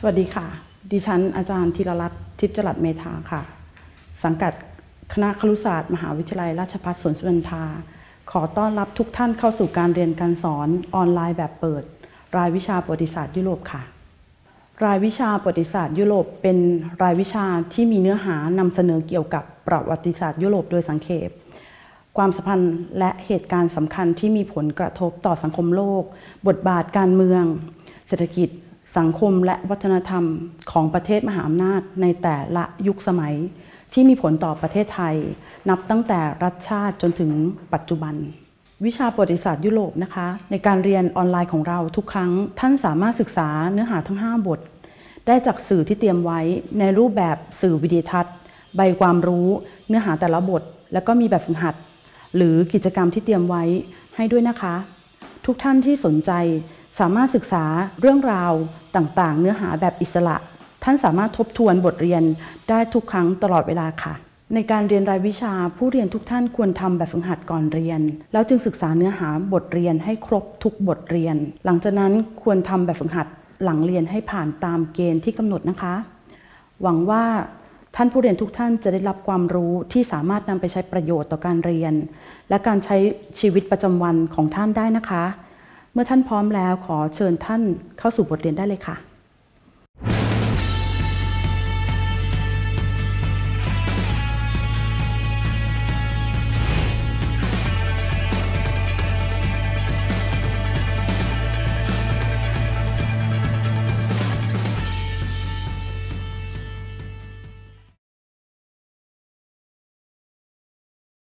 สวัสดีค่ะ ดิฉันอาจารย์ธีรรัตน์ทิพย์จรัสเมธาค่ะ สังกัดคณะครุศาสตร์ มหาวิทยาลัยราชภัฏสวนสุนันทา ขอต้อนรับทุกท่านเข้าสู่การเรียนการสอนออนไลน์แบบเปิด รายวิชาประวัติศาสตร์ยุโรปค่ะ รายวิชาประวัติศาสตร์ยุโรป เป็นรายวิชาที่มีเนื้อหานำเสนอเกี่ยวกับประวัติศาสตร์ยุโรปโดยสังเขปความสัมพันธ์และเหตุการณ์สำคัญที่มีผลกระทบต่อสังคมโลก บทบาทการเมือง เศรษฐกิจ สังคมและวัฒนธรรมของประเทศมหาอำนาจในแต่ละยุคสมัยที่มีผลต่อประเทศไทย นับตั้งแต่รัฐชาติจนถึงปัจจุบัน วิชาประวัติศาสตร์ยุโรปนะคะ ในการเรียนออนไลน์ของเราทุกครั้ง ท่านสามารถศึกษาเนื้อหาทั้ง 5 บท ได้จากสื่อที่เตรียมไว้ในรูปแบบสื่อวิดีทัศน์ ใบความรู้เนื้อหาแต่ละบท แล้วก็มีแบบฝึกหัด หรือกิจกรรมที่เตรียมไว้ให้ด้วยนะคะ ทุกท่านที่สนใจ สามารถศึกษาเรื่องราวต่างๆ เนื้อหาแบบอิสระ ท่านสามารถทบทวนบทเรียนได้ทุกครั้งตลอดเวลาค่ะ ในการเรียนรายวิชาผู้เรียนทุกท่านควรทำแบบฝึกหัดก่อนเรียน แล้วจึงศึกษาเนื้อหาบทเรียนให้ครบทุกบทเรียน หลังจากนั้นควรทำแบบฝึกหัดหลังเรียนให้ผ่านตามเกณฑ์ที่กำหนดนะคะ หวังว่าท่านผู้เรียนทุกท่านจะได้รับความรู้ที่สามารถนำไปใช้ประโยชน์ต่อการเรียน และการใช้ชีวิตประจำวันของท่านได้นะคะ เมื่อท่านพร้อมแล้วขอเชิญท่านเข้าสู่บทเรียนได้เลยค่ะ